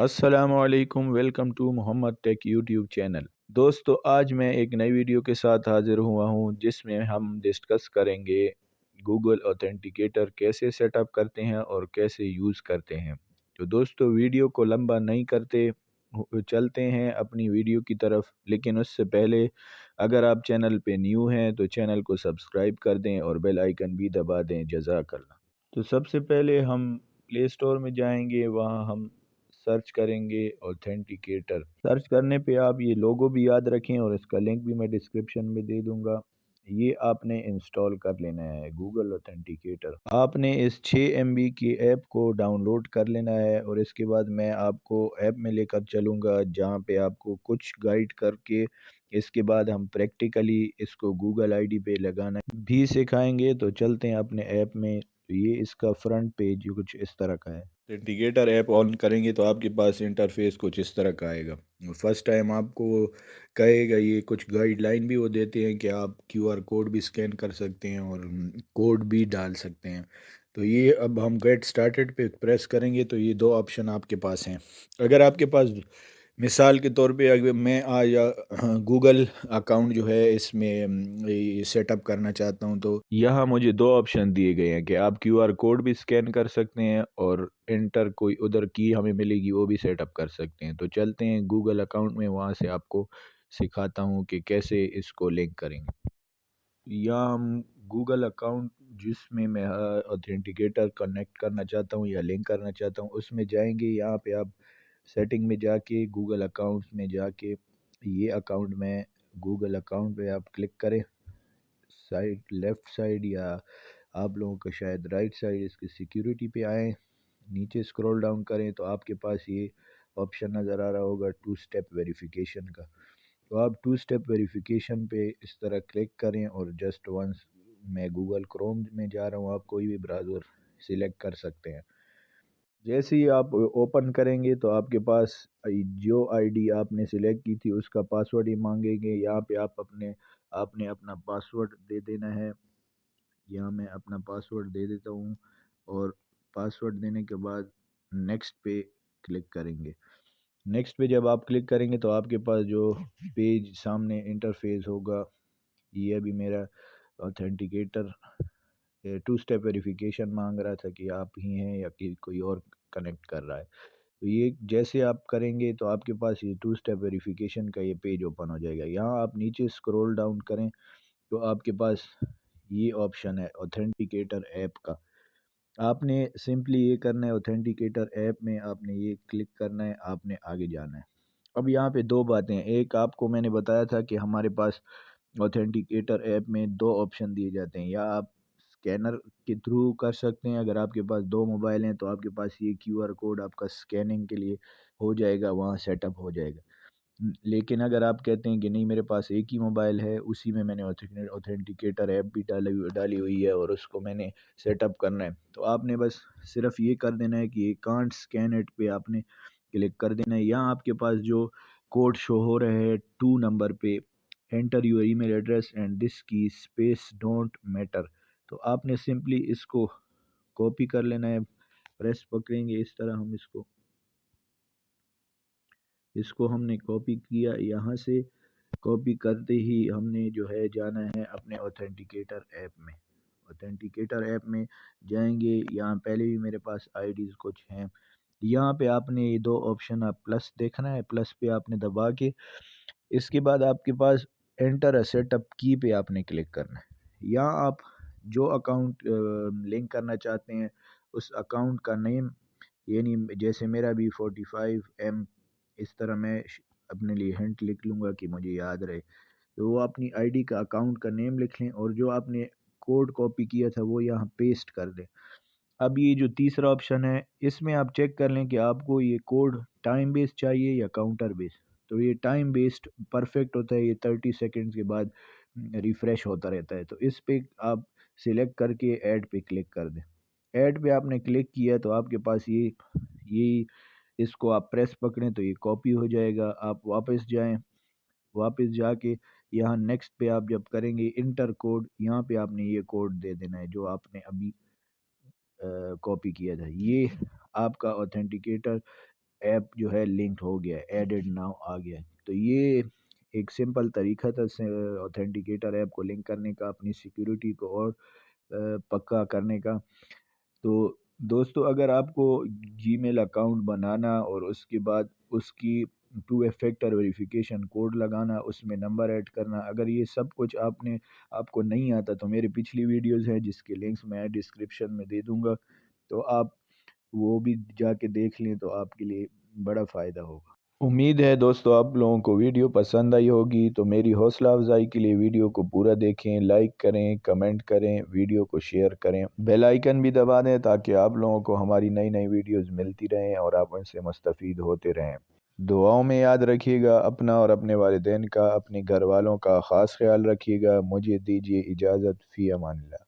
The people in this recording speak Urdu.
السلام علیکم، welcome to Muhammad tech YouTube channel. دوستو، آج میں ایک نئی ویڈیو کے ساتھ حاضر ہوا ہوں، جس میں ہم ڈسکس کریں گے گوگل اوتھینٹیکیٹر کیسے سیٹ اپ کرتے ہیں اور کیسے یوز کرتے ہیں۔ تو دوستو، ویڈیو کو لمبا نہیں کرتے، چلتے ہیں اپنی ویڈیو کی طرف، لیکن اس سے پہلے اگر آپ چینل پہ نیو ہیں تو چینل کو سبسکرائب کر دیں اور بیل آئیکن بھی دبا دیں جزاک اللہ۔ تو سب سے پہلے ہم پلے سٹور میں جائیں گے، وہاں ہم سرچ کریں گے اوتھینٹیکیٹر سرچ کرنے پہ آپ یہ لوگو بھی یاد رکھیں اور اس کا لنک بھی میں ڈسکرپشن میں دے دوں گا۔ یہ آپ نے انسٹال کر لینا ہے گوگل اوتھینٹیکیٹر آپ نے اس چھ ایم بی کی ایپ کو ڈاؤن لوڈ کر لینا ہے اور اس کے بعد میں آپ کو ایپ میں لے کر چلوں گا، جہاں پہ آپ کو کچھ گائیڈ کر کے اس کے بعد ہم پریکٹیکلی اس کو گوگل آئی ڈی پہ لگانا بھی سکھائیں گے تو چلتے ہیں اپنے ایپ میں۔ تو یہ اس کا فرنٹ پیج کچھ اس طرح کا ہے۔ انڈیکیٹر ایپ آن کریں گے تو آپ کے پاس انٹرفیس کچھ اس طرح کا آئے گا۔ فرسٹ ٹائم آپ کو کہے گا، یہ کچھ گائیڈ لائن بھی وہ دیتے ہیں کہ آپ کیو آر کوڈ بھی سکین کر سکتے ہیں اور کوڈ بھی ڈال سکتے ہیں۔ تو یہ اب ہم گیٹ سٹارٹڈ پہ پریس کریں گے تو یہ دو آپشن آپ کے پاس ہیں۔ اگر آپ کے پاس مثال کے طور پہ اگر میں آج گوگل اکاؤنٹ جو ہے اس میں سیٹ اپ کرنا چاہتا ہوں تو یہاں مجھے دو آپشن دیے گئے ہیں کہ آپ کیو آر کوڈ بھی سکین کر سکتے ہیں اور انٹر کوئی ادھر کی ہمیں ملے گی وہ بھی سیٹ اپ کر سکتے ہیں۔ تو چلتے ہیں گوگل اکاؤنٹ میں، وہاں سے آپ کو سکھاتا ہوں کہ کیسے اس کو لنک کریں گے۔ یا ہم گوگل اکاؤنٹ جس میں میں اوتھینٹیکیٹر کنیکٹ کرنا چاہتا ہوں یا لنک کرنا چاہتا ہوں، اس میں جائیں گے۔ یہاں پہ آپ سیٹنگ میں جا کے گوگل اکاؤنٹ میں جا کے، یہ اکاؤنٹ میں گوگل اکاؤنٹ پہ آپ کلک کریں۔ سائڈ لیفٹ سائڈ یا آپ لوگوں کا شاید رائٹ سائڈ اس کی سیکیورٹی پہ آئیں۔ نیچے اسکرول ڈاؤن کریں تو آپ کے پاس یہ آپشن نظر آ رہا ہوگا ٹو سٹیپ ویریفیکیشن کا۔ تو آپ ٹو سٹیپ ویریفیکیشن پہ اس طرح کلک کریں اور جسٹ ونس میں گوگل کروم میں جا رہا ہوں، آپ کوئی بھی براؤزر سلیکٹ کر سکتے ہیں۔ جیسے ہی آپ اوپن کریں گے تو آپ کے پاس جو آئی ڈی آپ نے سلیکٹ کی تھی، اس کا پاسورڈ ہی مانگیں گے۔ یہاں پہ آپ اپنے، آپ نے اپنا پاسورڈ دے دینا ہے۔ یہاں میں اپنا پاسورڈ دے دیتا ہوں اور پاسورڈ دینے کے بعد نیکسٹ پہ کلک کریں گے۔ نیکسٹ پہ جب آپ کلک کریں گے تو آپ کے پاس جو پیج سامنے انٹرفیس ہوگا، یہ ابھی میرا اوتھینٹیکیٹر ٹو سٹیپ ویریفیکیشن مانگ رہا تھا کہ آپ ہی ہیں یا کہ کوئی اور کنیکٹ کر رہا ہے۔ تو یہ جیسے آپ کریں گے تو آپ کے پاس یہ ٹو سٹیپ ویریفیکیشن کا یہ پیج اوپن ہو جائے گا۔ یہاں آپ نیچے اسکرول ڈاؤن کریں تو آپ کے پاس یہ آپشن ہے اوتھینٹیکیٹر ایپ کا۔ آپ نے سمپلی یہ کرنا ہے اوتھینٹیکیٹر ایپ میں آپ نے یہ کلک کرنا ہے، آپ نے آگے جانا ہے۔ اب یہاں پہ دو باتیں ایک آپ کو میں نے بتایا تھا کہ ہمارے پاس اوتھینٹیکیٹر ایپ میں دو آپشن دیے جاتے ہیں۔ یا آپ سکینر کے تھرو کر سکتے ہیں۔ اگر آپ کے پاس دو موبائل ہیں تو آپ کے پاس یہ کیو آر کوڈ آپ کا سکیننگ کے لیے ہو جائے گا، وہاں سیٹ اپ ہو جائے گا۔ لیکن اگر آپ کہتے ہیں کہ نہیں، میرے پاس ایک ہی موبائل ہے، اسی میں میں نے اوتھینٹیکیٹر ایپ بھی ڈالی ڈالی ہوئی ہے اور اس کو میں نے سیٹ اپ کرنا ہے۔ تو آپ نے بس صرف یہ کر دینا ہے کہ یہ کانٹ اسکین ایٹ پہ آپ نے کلک کر دینا ہے یہاں آپ کے پاس جو کوڈ شو ہو رہے ہے ٹو نمبر پہ enter your email address and this کی اسپیس ڈونٹ میٹر تو آپ نے سمپلی اس کو کاپی کر لینا ہے پریس پکڑیں گے، اس طرح ہم اس کو اس کو ہم نے کاپی کیا، یہاں سے کاپی کرتے ہی ہم نے جو ہے جانا ہے اپنے اوتھینٹیکیٹر ایپ میں۔ اوتھینٹیکیٹر ایپ میں جائیں گے، یہاں پہلے بھی میرے پاس آئی ڈیز کچھ ہیں۔ یہاں پہ آپ نے یہ دو آپشن آپ پلس دیکھنا ہے پلس پہ آپ نے دبا کے، اس کے بعد آپ کے پاس انٹر سیٹ اپ کی پہ آپ نے کلک کرنا ہے۔ یہاں آپ جو اکاؤنٹ لنک کرنا چاہتے ہیں، اس اکاؤنٹ کا نیم یعنی جیسے میرا بھی فورٹی فائیو ایم، اس طرح میں اپنے لیے ہنٹ لکھ لوں گا کہ مجھے یاد رہے۔ تو وہ اپنی آئی ڈی کا اکاؤنٹ کا نیم لکھ لیں اور جو آپ نے کوڈ کاپی کیا تھا وہ یہاں پیسٹ کر دیں۔ اب یہ جو تیسرا آپشن ہے، اس میں آپ چیک کر لیں کہ آپ کو یہ کوڈ ٹائم بیس چاہیے یا کاؤنٹر بیس۔ تو یہ ٹائم بیسڈ پرفیکٹ ہوتا ہے، یہ تھرٹی سیکنڈز کے بعد ریفریش ہوتا رہتا ہے۔ تو اس پہ آپ سلیکٹ کر کے ایڈ پہ کلک کر دیں۔ ایڈ پہ آپ نے کلک کیا تو آپ کے پاس یہ یہی اس کو آپ پریس پکڑیں تو یہ کاپی ہو جائے گا۔ آپ واپس جائیں، واپس جا کے یہاں نیکسٹ پہ آپ جب کریں گے انٹر کوڈ یہاں پہ آپ نے یہ کوڈ دے دینا ہے جو آپ نے ابھی کاپی کیا تھا۔ یہ آپ کا اوتھینٹیکیٹر ایپ جو ہے لنک ہو گیا ایڈڈ ناؤ آ گیا تو یہ ایک سمپل طریقہ تھا اوتھینٹیکیٹر ایپ کو لنک کرنے کا، اپنی سیکیورٹی کو اور پکا کرنے کا۔ تو دوستو، اگر آپ کو جی میل اکاؤنٹ بنانا اور اس کے بعد اس کی ٹو افیکٹر ویریفیکیشن کوڈ لگانا، اس میں نمبر ایڈ کرنا، اگر یہ سب کچھ آپ نے، آپ کو نہیں آتا تو میری پچھلی ویڈیوز ہیں جس کے لنکس میں ڈسکرپشن میں دے دوں گا۔ تو آپ وہ بھی جا کے دیکھ لیں تو آپ کے لیے بڑا فائدہ ہوگا۔ امید ہے دوستو، آپ لوگوں کو ویڈیو پسند آئی ہوگی۔ تو میری حوصلہ افزائی کے لیے ویڈیو کو پورا دیکھیں، لائک کریں، کمنٹ کریں، ویڈیو کو شیئر کریں۔ بیل آئیکن بھی دبا دیں تاکہ آپ لوگوں کو ہماری نئی نئی ویڈیوز ملتی رہیں اور آپ ان سے مستفید ہوتے رہیں۔ دعاؤں میں یاد رکھیے گا، اپنا اور اپنے والدین کا، اپنے گھر والوں کا خاص خیال رکھیے گا۔ مجھے دیجیے اجازت، فی امان اللہ۔